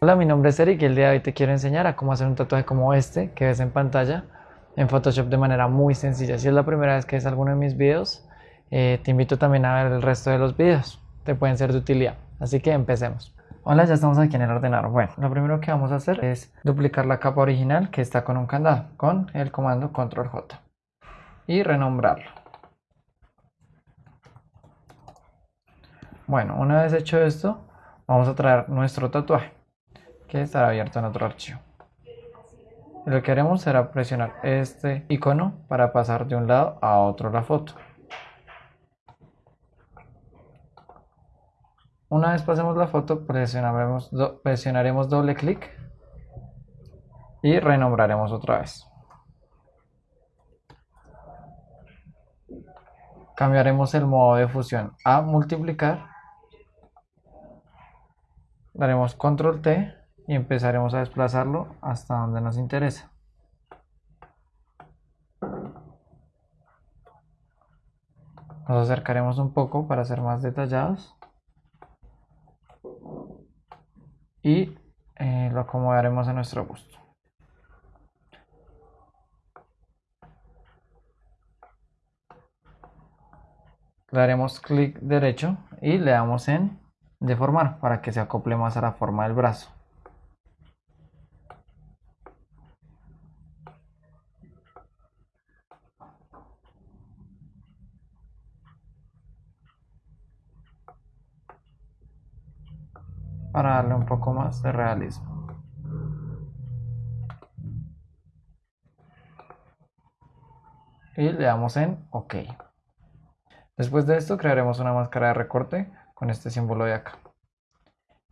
Hola, mi nombre es Eric y el día de hoy te quiero enseñar a cómo hacer un tatuaje como este que ves en pantalla en Photoshop de manera muy sencilla. Si es la primera vez que ves alguno de mis videos, eh, te invito también a ver el resto de los videos, te pueden ser de utilidad. Así que empecemos. Hola, ya estamos aquí en el ordenador. Bueno, lo primero que vamos a hacer es duplicar la capa original que está con un candado con el comando Control J y renombrarlo. Bueno, una vez hecho esto, vamos a traer nuestro tatuaje que estará abierto en otro archivo. lo que haremos será presionar este icono para pasar de un lado a otro la foto. Una vez pasemos la foto, presionaremos, presionaremos doble clic y renombraremos otra vez. Cambiaremos el modo de fusión a multiplicar. Daremos control T y empezaremos a desplazarlo hasta donde nos interesa. Nos acercaremos un poco para ser más detallados. Y eh, lo acomodaremos a nuestro gusto. Le daremos clic derecho y le damos en deformar para que se acople más a la forma del brazo. Para darle un poco más de realismo. Y le damos en OK. Después de esto crearemos una máscara de recorte con este símbolo de acá.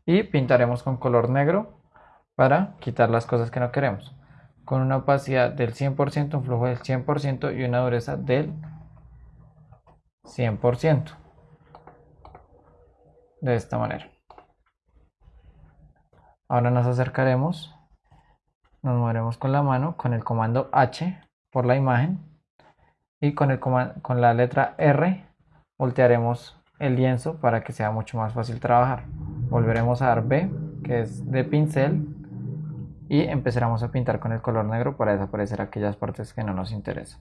Y pintaremos con color negro para quitar las cosas que no queremos. Con una opacidad del 100%, un flujo del 100% y una dureza del 100%. De esta manera. Ahora nos acercaremos, nos moveremos con la mano con el comando H por la imagen y con, el con la letra R voltearemos el lienzo para que sea mucho más fácil trabajar. Volveremos a dar B, que es de pincel, y empezaremos a pintar con el color negro para desaparecer aquellas partes que no nos interesan.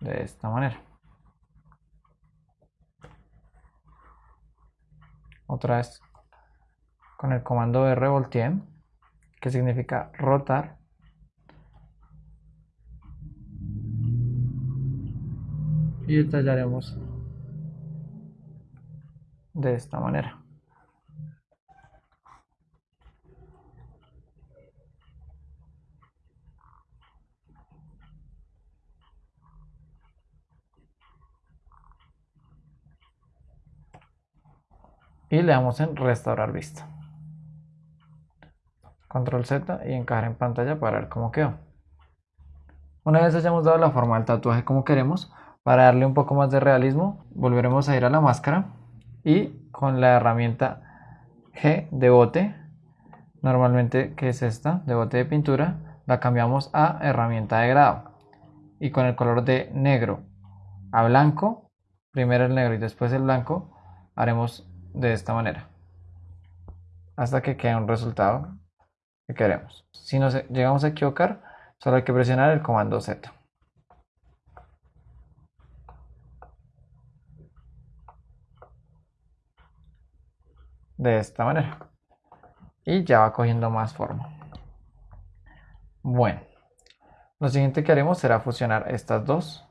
De esta manera. Otra vez con el comando R volteé, que significa rotar. Y detallaremos de esta manera. y le damos en restaurar vista control Z y encajar en pantalla para ver cómo quedó. Una vez hayamos dado la forma del tatuaje como queremos, para darle un poco más de realismo, volveremos a ir a la máscara y con la herramienta G de bote, normalmente que es esta, de bote de pintura, la cambiamos a herramienta de grado. Y con el color de negro a blanco, primero el negro y después el blanco, haremos de esta manera. Hasta que quede un resultado que queremos. Si nos llegamos a equivocar, solo hay que presionar el comando Z. De esta manera. Y ya va cogiendo más forma. Bueno, lo siguiente que haremos será fusionar estas dos,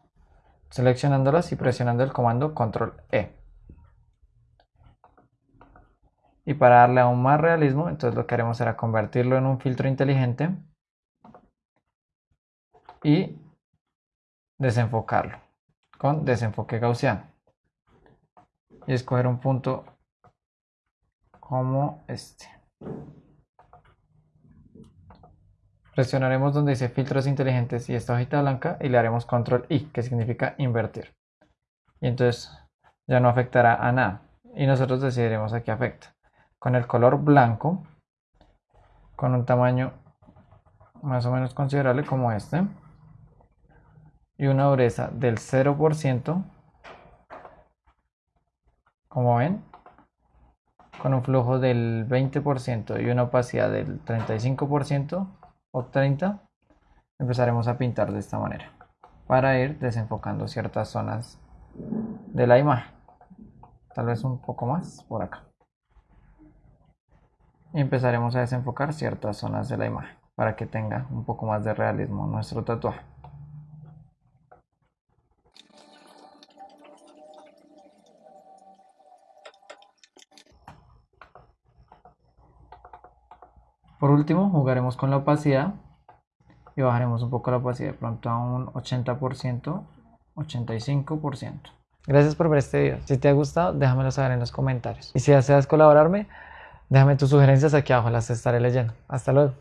seleccionándolas y presionando el comando Control E. Y para darle aún más realismo, entonces lo que haremos será convertirlo en un filtro inteligente y desenfocarlo con desenfoque gaussiano. Y escoger un punto como este. Presionaremos donde dice filtros inteligentes y esta hojita blanca y le haremos control I, que significa invertir. Y entonces ya no afectará a nada. Y nosotros decidiremos a qué afecta con el color blanco con un tamaño más o menos considerable como este y una dureza del 0% como ven con un flujo del 20% y una opacidad del 35% o 30%, empezaremos a pintar de esta manera para ir desenfocando ciertas zonas de la imagen. Tal vez un poco más por acá. Y empezaremos a desenfocar ciertas zonas de la imagen para que tenga un poco más de realismo nuestro tatuaje. Por último, jugaremos con la opacidad y bajaremos un poco la opacidad de pronto a un 80%, 85%. Gracias por ver este video. Si te ha gustado, déjamelo saber en los comentarios. Y si deseas colaborarme, déjame tus sugerencias aquí abajo, las estaré leyendo. Hasta luego.